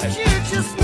ahead.